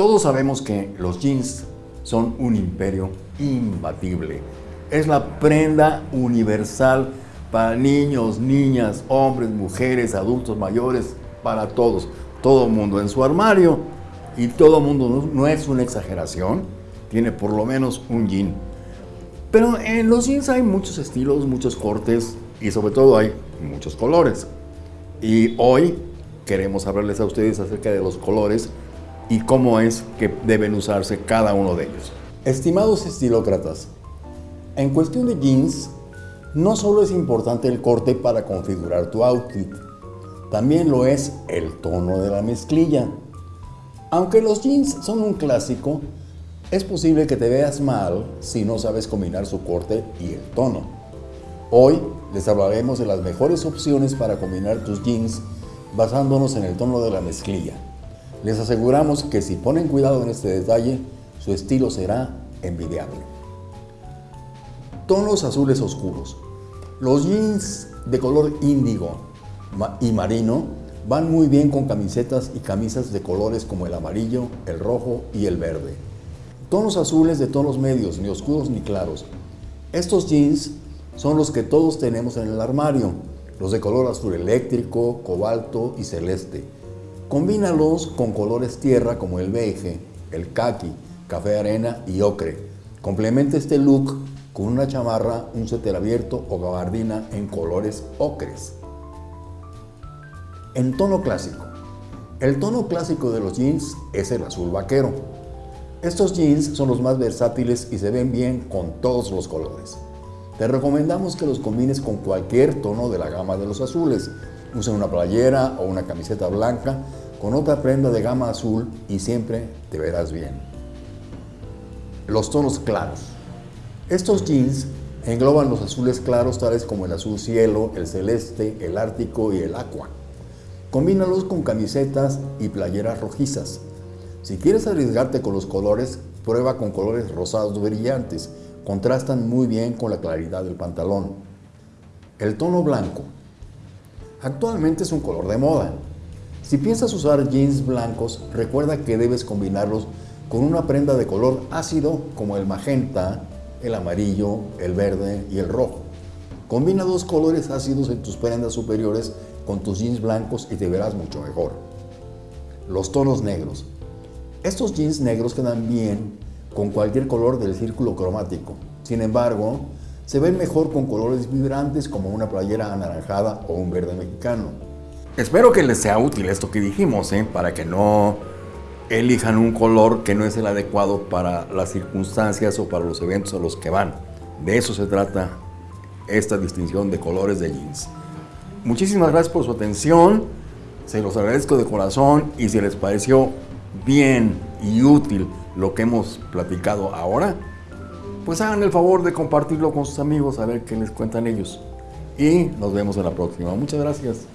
Todos sabemos que los jeans son un imperio imbatible. Es la prenda universal para niños, niñas, hombres, mujeres, adultos mayores, para todos. Todo mundo en su armario y todo mundo no, es una exageración, tiene por lo menos un jean. Pero en los jeans hay muchos estilos, muchos cortes y sobre todo hay muchos colores. Y hoy queremos hablarles a ustedes acerca de los colores y cómo es que deben usarse cada uno de ellos. Estimados estilócratas, en cuestión de jeans, no solo es importante el corte para configurar tu outfit, también lo es el tono de la mezclilla. Aunque los jeans son un clásico, es posible que te veas mal si no sabes combinar su corte y el tono. Hoy les hablaremos de las mejores opciones para combinar tus jeans basándonos en el tono de la mezclilla. Les aseguramos que si ponen cuidado en este detalle, su estilo será envidiable. Tonos azules oscuros. Los jeans de color índigo y marino van muy bien con camisetas y camisas de colores como el amarillo, el rojo y el verde. Tonos azules de tonos medios, ni oscuros ni claros. Estos jeans son los que todos tenemos en el armario, los de color azul eléctrico, cobalto y celeste Combínalos con colores tierra como el beige, el khaki, café arena y ocre. Complementa este look con una chamarra, un suéter abierto o gabardina en colores ocres. En tono clásico. El tono clásico de los jeans es el azul vaquero. Estos jeans son los más versátiles y se ven bien con todos los colores. Te recomendamos que los combines con cualquier tono de la gama de los azules. Usa una playera o una camiseta blanca con otra prenda de gama azul y siempre te verás bien. Los tonos claros. Estos jeans engloban los azules claros tales como el azul cielo, el celeste, el ártico y el aqua. Combínalos con camisetas y playeras rojizas. Si quieres arriesgarte con los colores, prueba con colores rosados brillantes. Contrastan muy bien con la claridad del pantalón. El tono blanco. Actualmente es un color de moda, si piensas usar jeans blancos, recuerda que debes combinarlos con una prenda de color ácido como el magenta, el amarillo, el verde y el rojo. Combina dos colores ácidos en tus prendas superiores con tus jeans blancos y te verás mucho mejor. Los tonos negros. Estos jeans negros quedan bien con cualquier color del círculo cromático. Sin embargo, se ven mejor con colores vibrantes como una playera anaranjada o un verde mexicano. Espero que les sea útil esto que dijimos, ¿eh? para que no elijan un color que no es el adecuado para las circunstancias o para los eventos a los que van. De eso se trata esta distinción de colores de jeans. Muchísimas gracias por su atención, se los agradezco de corazón y si les pareció bien y útil lo que hemos platicado ahora, pues hagan el favor de compartirlo con sus amigos a ver qué les cuentan ellos. Y nos vemos en la próxima. Muchas gracias.